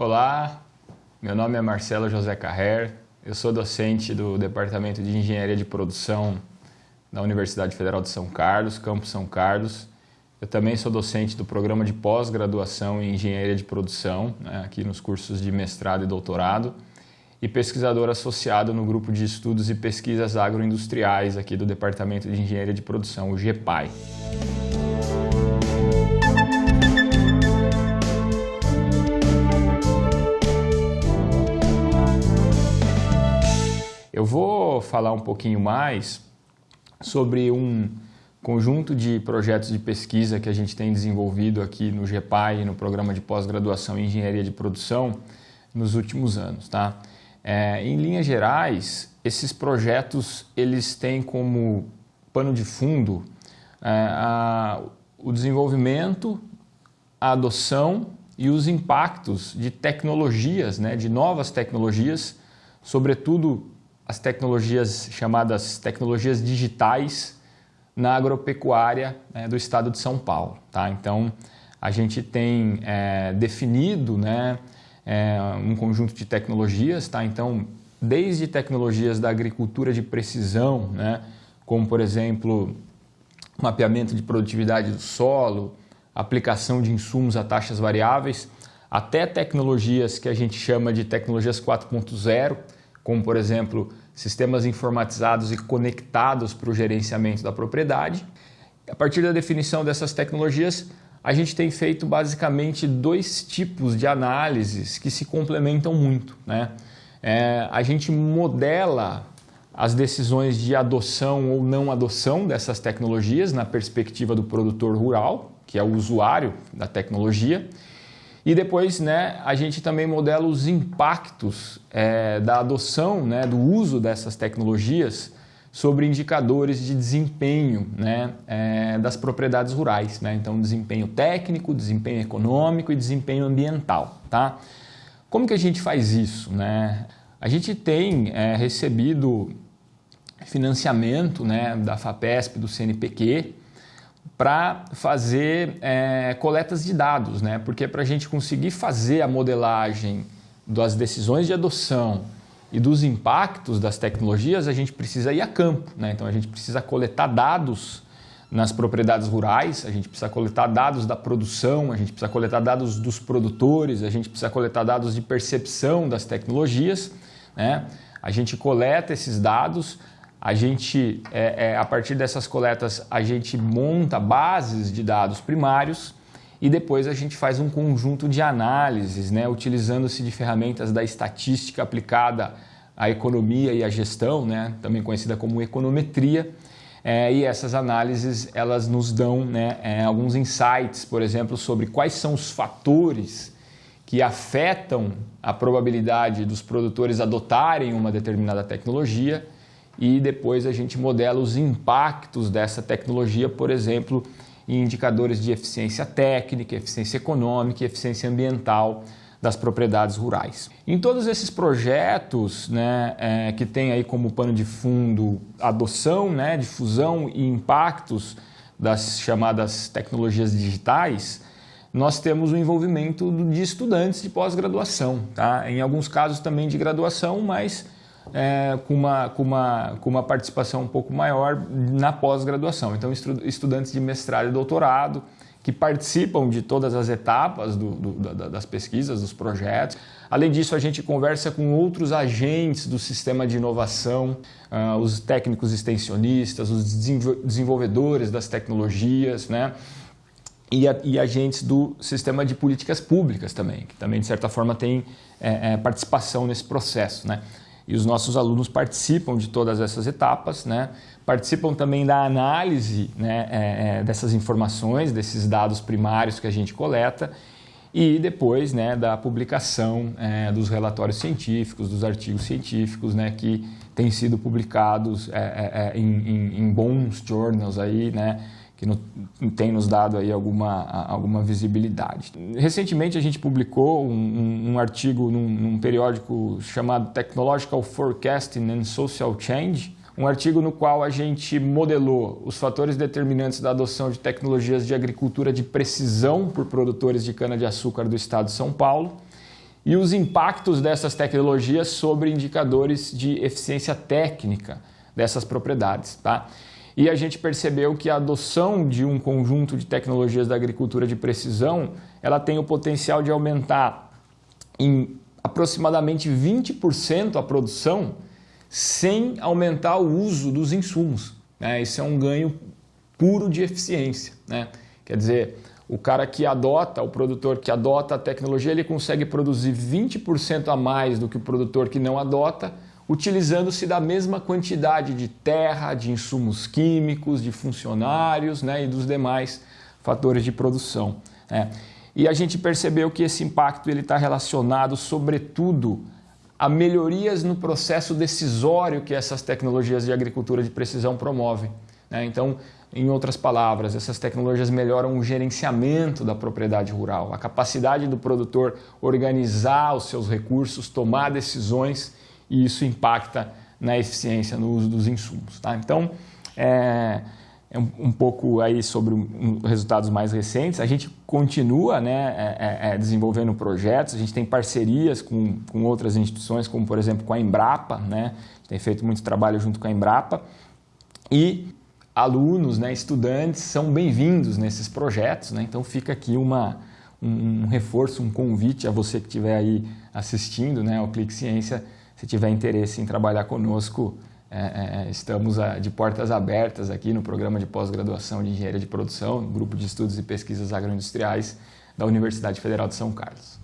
Olá, meu nome é Marcelo José Carrer, eu sou docente do Departamento de Engenharia de Produção da Universidade Federal de São Carlos, Campus São Carlos. Eu também sou docente do programa de pós-graduação em Engenharia de Produção, né, aqui nos cursos de mestrado e doutorado, e pesquisador associado no grupo de estudos e pesquisas agroindustriais aqui do Departamento de Engenharia de Produção, o GEPAI. Falar um pouquinho mais sobre um conjunto de projetos de pesquisa que a gente tem desenvolvido aqui no GEPAI, no programa de pós-graduação em Engenharia de Produção, nos últimos anos. Tá? É, em linhas gerais, esses projetos eles têm como pano de fundo é, a, o desenvolvimento, a adoção e os impactos de tecnologias, né, de novas tecnologias, sobretudo as tecnologias chamadas tecnologias digitais na agropecuária né, do estado de São Paulo. Tá? Então, a gente tem é, definido né, é, um conjunto de tecnologias, tá? então, desde tecnologias da agricultura de precisão, né, como, por exemplo, mapeamento de produtividade do solo, aplicação de insumos a taxas variáveis, até tecnologias que a gente chama de tecnologias 4.0, como por exemplo sistemas informatizados e conectados para o gerenciamento da propriedade. A partir da definição dessas tecnologias, a gente tem feito basicamente dois tipos de análises que se complementam muito. Né? É, a gente modela as decisões de adoção ou não adoção dessas tecnologias na perspectiva do produtor rural, que é o usuário da tecnologia, e depois né, a gente também modela os impactos é, da adoção, né, do uso dessas tecnologias sobre indicadores de desempenho né, é, das propriedades rurais. Né? Então, desempenho técnico, desempenho econômico e desempenho ambiental. Tá? Como que a gente faz isso? Né? A gente tem é, recebido financiamento né, da FAPESP, do CNPq, para fazer é, coletas de dados, né? porque para a gente conseguir fazer a modelagem das decisões de adoção e dos impactos das tecnologias, a gente precisa ir a campo. Né? Então a gente precisa coletar dados nas propriedades rurais, a gente precisa coletar dados da produção, a gente precisa coletar dados dos produtores, a gente precisa coletar dados de percepção das tecnologias. Né? A gente coleta esses dados, a gente, é, é, a partir dessas coletas, a gente monta bases de dados primários e depois a gente faz um conjunto de análises, né, utilizando-se de ferramentas da estatística aplicada à economia e à gestão, né, também conhecida como econometria, é, e essas análises elas nos dão né, é, alguns insights, por exemplo, sobre quais são os fatores que afetam a probabilidade dos produtores adotarem uma determinada tecnologia e depois a gente modela os impactos dessa tecnologia, por exemplo, em indicadores de eficiência técnica, eficiência econômica e eficiência ambiental das propriedades rurais. Em todos esses projetos né, é, que tem aí como pano de fundo adoção, né, difusão e impactos das chamadas tecnologias digitais, nós temos o envolvimento de estudantes de pós-graduação, tá? em alguns casos também de graduação, mas é, com, uma, com, uma, com uma participação um pouco maior na pós-graduação. Então, estudantes de mestrado e doutorado que participam de todas as etapas do, do, das pesquisas, dos projetos. Além disso, a gente conversa com outros agentes do sistema de inovação, uh, os técnicos extensionistas, os desenvolvedores das tecnologias, né? E, a, e, agentes do sistema de políticas públicas também, que também, de certa forma, tem é, é, participação nesse processo. Né? E os nossos alunos participam de todas essas etapas, né? participam também da análise né, é, é, dessas informações, desses dados primários que a gente coleta e depois né, da publicação é, dos relatórios científicos, dos artigos científicos né, que têm sido publicados é, é, é, em, em, em, bons journals aí, né, que no, tem nos dado aí alguma, alguma visibilidade. Recentemente a gente publicou um, um, um artigo num, num, periódico chamado Technological Forecasting and Social Change, um artigo no qual a gente modelou os fatores determinantes da adoção de tecnologias de agricultura de precisão por produtores de cana-de-açúcar do estado de São Paulo e os impactos dessas tecnologias sobre indicadores de eficiência técnica dessas propriedades. Tá? E a gente percebeu que a adoção de um conjunto de tecnologias da agricultura de precisão ela tem o potencial de aumentar em aproximadamente 20% a produção sem aumentar o uso dos insumos. Né? Isso é um ganho puro de eficiência. Né? Quer dizer, o cara que adota, o produtor que adota a tecnologia, ele consegue produzir 20% a mais do que o produtor que não adota, utilizando-se da mesma quantidade de terra, de insumos químicos, de funcionários né, e dos demais fatores de produção. Né? E a gente percebeu que esse impacto está relacionado, sobretudo, a melhorias no processo decisório que essas tecnologias de agricultura de precisão promovem. Né? Então, em outras palavras, essas tecnologias melhoram o gerenciamento da propriedade rural, a capacidade do produtor organizar os seus recursos, tomar decisões e isso impacta na eficiência no uso dos insumos. Tá? Então, é, é um, um, pouco aí sobre um, resultados mais recentes. A gente continua né, é, é, é, desenvolvendo projetos, a gente tem parcerias com, com outras instituições, como por exemplo com a Embrapa, né? a tem feito muito trabalho junto com a Embrapa e alunos, né, estudantes são bem-vindos nesses projetos. Né? Então fica aqui uma, um, um, reforço, um convite a você que estiver aí assistindo né, ao Clique Ciência, se tiver interesse em trabalhar conosco, é, é, estamos a, de portas abertas aqui no programa de pós-graduação de Engenharia de Produção, Grupo de Estudos e Pesquisas Agroindustriais da Universidade Federal de São Carlos.